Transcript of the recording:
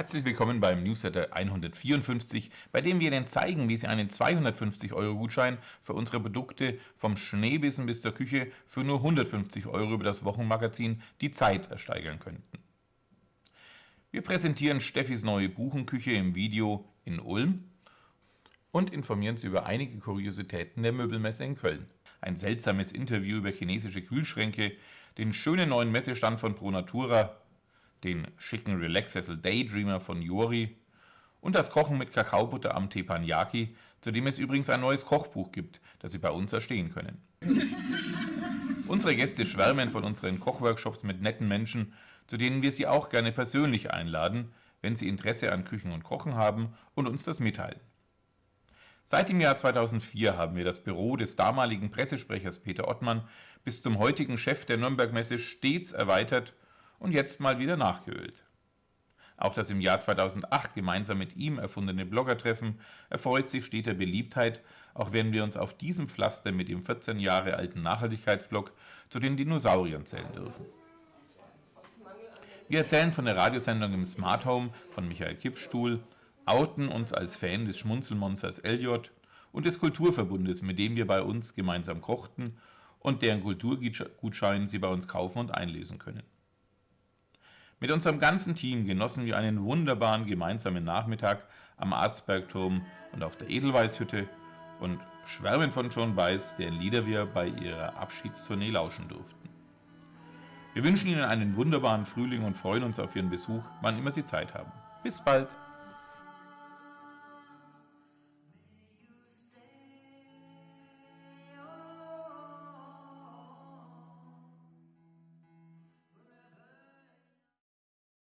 Herzlich willkommen beim Newsletter 154, bei dem wir Ihnen zeigen, wie Sie einen 250-Euro-Gutschein für unsere Produkte vom Schneebissen bis zur Küche für nur 150 Euro über das Wochenmagazin Die Zeit ersteigern könnten. Wir präsentieren Steffis neue Buchenküche im Video in Ulm und informieren Sie über einige Kuriositäten der Möbelmesse in Köln. Ein seltsames Interview über chinesische Kühlschränke, den schönen neuen Messestand von Pro Natura, den schicken Relaxsessel Daydreamer von Yori und das Kochen mit Kakaobutter am Teppanyaki, zu dem es übrigens ein neues Kochbuch gibt, das Sie bei uns erstehen können. Unsere Gäste schwärmen von unseren Kochworkshops mit netten Menschen, zu denen wir Sie auch gerne persönlich einladen, wenn Sie Interesse an Küchen und Kochen haben und uns das mitteilen. Seit dem Jahr 2004 haben wir das Büro des damaligen Pressesprechers Peter Ottmann bis zum heutigen Chef der Nürnberg-Messe stets erweitert und jetzt mal wieder nachgeölt. Auch das im Jahr 2008 gemeinsam mit ihm erfundene Bloggertreffen erfreut sich steter Beliebtheit, auch wenn wir uns auf diesem Pflaster mit dem 14 Jahre alten Nachhaltigkeitsblog zu den Dinosauriern zählen dürfen. Wir erzählen von der Radiosendung im Smart Home von Michael Kipfstuhl, outen uns als Fan des Schmunzelmonsters Elliot und des Kulturverbundes, mit dem wir bei uns gemeinsam kochten und deren Kulturgutschein Sie bei uns kaufen und einlesen können. Mit unserem ganzen Team genossen wir einen wunderbaren gemeinsamen Nachmittag am Arzbergturm und auf der Edelweißhütte und schwärmen von John Weiss, deren Lieder wir bei ihrer Abschiedstournee lauschen durften. Wir wünschen Ihnen einen wunderbaren Frühling und freuen uns auf Ihren Besuch, wann immer Sie Zeit haben. Bis bald!